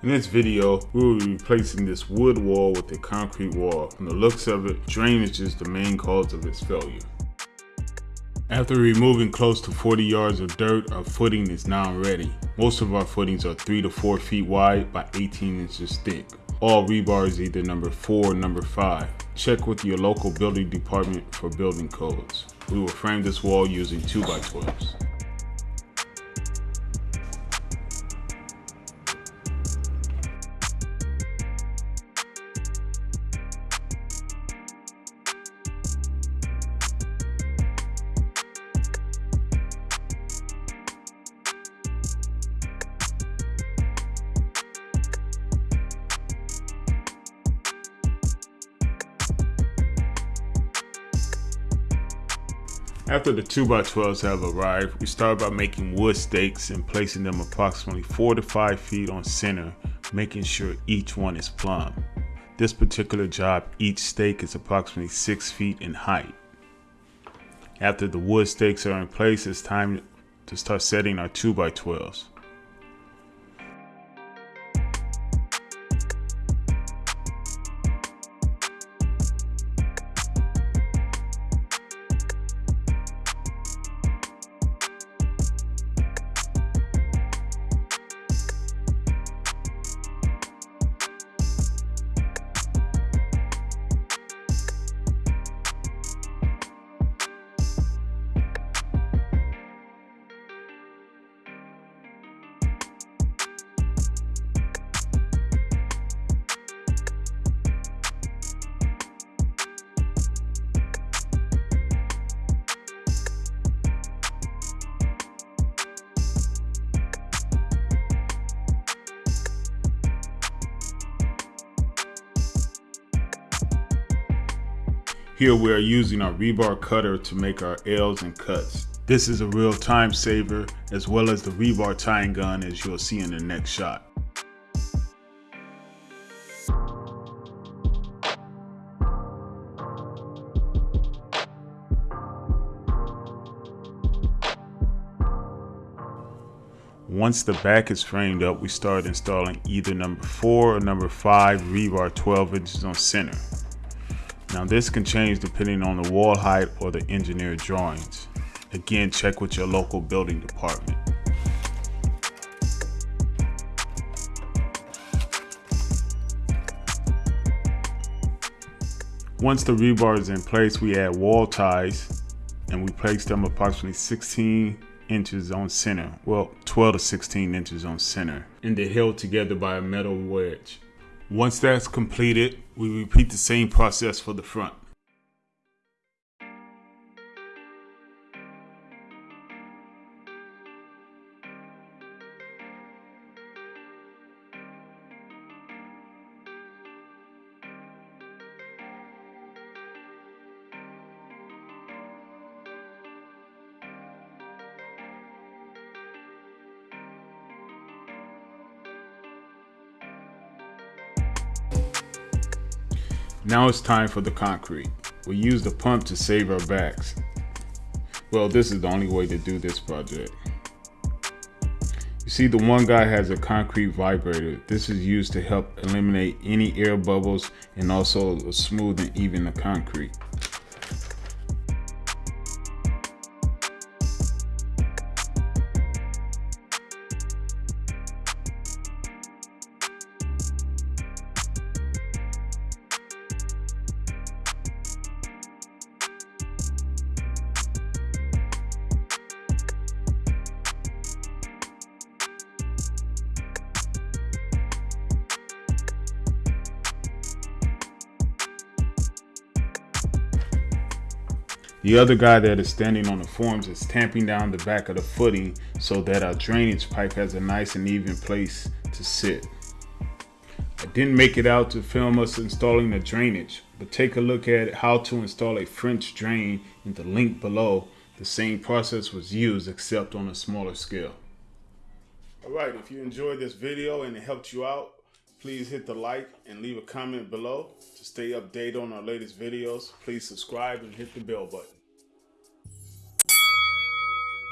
In this video, we will be replacing this wood wall with a concrete wall. From the looks of it, drainage is the main cause of its failure. After removing close to 40 yards of dirt, our footing is now ready. Most of our footings are 3 to 4 feet wide by 18 inches thick. All rebar is either number 4 or number 5. Check with your local building department for building codes. We will frame this wall using 2x12s. After the 2x12s have arrived, we start by making wood stakes and placing them approximately 4 to 5 feet on center, making sure each one is plumb. This particular job, each stake is approximately 6 feet in height. After the wood stakes are in place, it's time to start setting our 2x12s. Here we are using our rebar cutter to make our L's and cuts. This is a real time saver as well as the rebar tying gun as you'll see in the next shot. Once the back is framed up, we start installing either number 4 or number 5 rebar 12 inches on center. Now this can change depending on the wall height or the engineered drawings. Again, check with your local building department. Once the rebar is in place, we add wall ties and we place them approximately 16 inches on center. Well, 12 to 16 inches on center. And they're held together by a metal wedge. Once that's completed, we repeat the same process for the front. Now it's time for the concrete. We use the pump to save our backs. Well, this is the only way to do this project. You see the one guy has a concrete vibrator. This is used to help eliminate any air bubbles and also smooth and even the concrete. The other guy that is standing on the forms is tamping down the back of the footing so that our drainage pipe has a nice and even place to sit. I didn't make it out to film us installing the drainage, but take a look at how to install a French drain in the link below. The same process was used except on a smaller scale. Alright, if you enjoyed this video and it helped you out, please hit the like and leave a comment below. To stay updated on our latest videos, please subscribe and hit the bell button.